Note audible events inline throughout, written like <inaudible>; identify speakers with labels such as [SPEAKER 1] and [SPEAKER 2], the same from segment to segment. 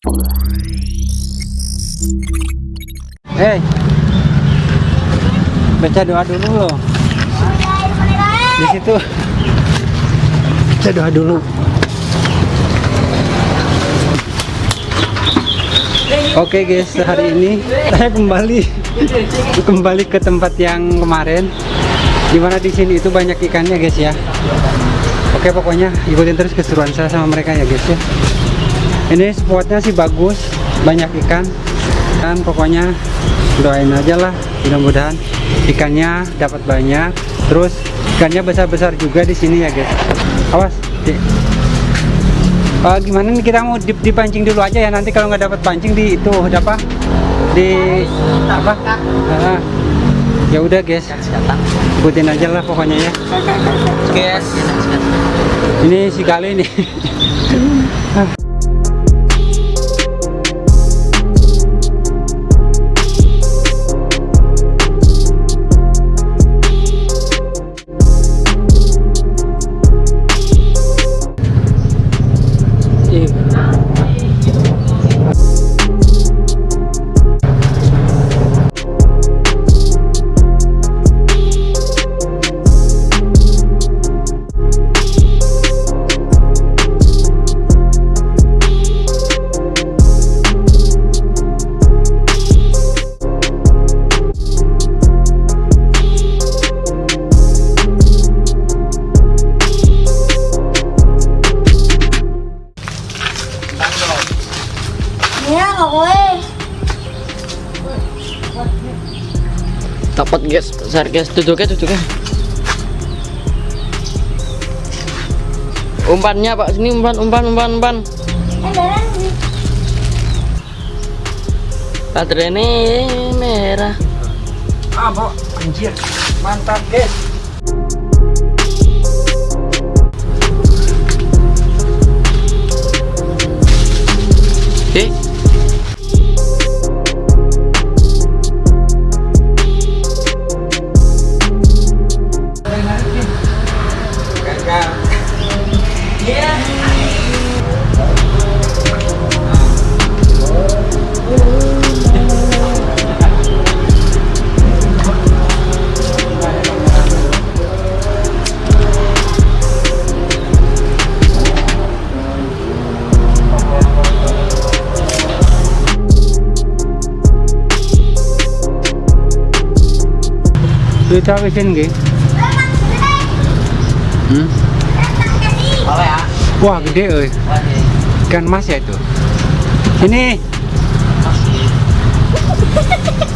[SPEAKER 1] Hei, baca doa dulu loh. Di situ baca doa dulu. Oke guys, hari ini saya kembali kembali ke tempat yang kemarin. Di mana di sini itu banyak ikannya guys ya. Oke pokoknya ikutin terus keseruan saya sama mereka ya guys ya. Ini spotnya sih bagus, banyak ikan. Dan pokoknya doain aja lah, mudah-mudahan ikannya dapat banyak. Terus ikannya besar-besar juga di sini ya guys. Awas, Dik. Uh, gimana nih kita mau dip dipancing dulu aja ya nanti kalau nggak dapat pancing di itu udah apa di apa Ah, ya udah guys ikutin aja lah pokoknya ya
[SPEAKER 2] Guys.
[SPEAKER 1] ini si kali ini <laughs>
[SPEAKER 2] Dapat guys, besar guys. Duduknya duduknya. Umpannya pak sini umpan umpan umpan umpan. Baterainya merah.
[SPEAKER 1] ah bro anjir mantap guys kita habisin gak? Hmm?
[SPEAKER 2] apa ya?
[SPEAKER 1] wah gede euy ikan mas ya itu ini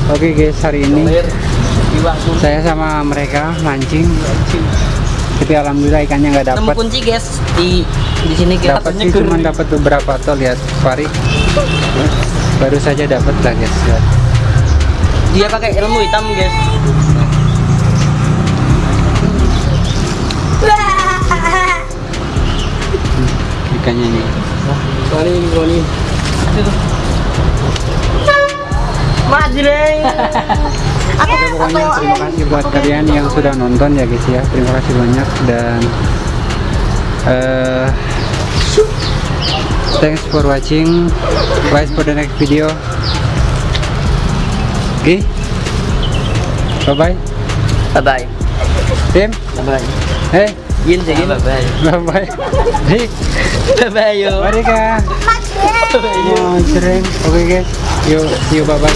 [SPEAKER 1] oke guys hari ini saya sama mereka mancing tapi alhamdulillah ikannya nggak
[SPEAKER 2] Nemu
[SPEAKER 1] dapat
[SPEAKER 2] kunci guys di di sini kita
[SPEAKER 1] dapat sih cuma dapat beberapa tuh lihat Fari baru saja dapat lah guys lihat.
[SPEAKER 2] Dia pakai ilmu hitam guys.
[SPEAKER 1] Ikannya nih.
[SPEAKER 2] Maju deh.
[SPEAKER 1] Oke pokoknya terima kasih buat kalian yang sudah nonton ya guys ya. Terima kasih banyak dan eh thanks for watching. Wait for the next video. Oke. Bye bye
[SPEAKER 2] Bye bye.
[SPEAKER 1] Tim.
[SPEAKER 2] Bye bye.
[SPEAKER 1] hey
[SPEAKER 2] Yin sih Bye bye.
[SPEAKER 1] bye bye Dik
[SPEAKER 2] Bye bye yo.
[SPEAKER 1] mari kak
[SPEAKER 2] Bye bye yo.
[SPEAKER 1] oh sering oke guys yuk you bye bye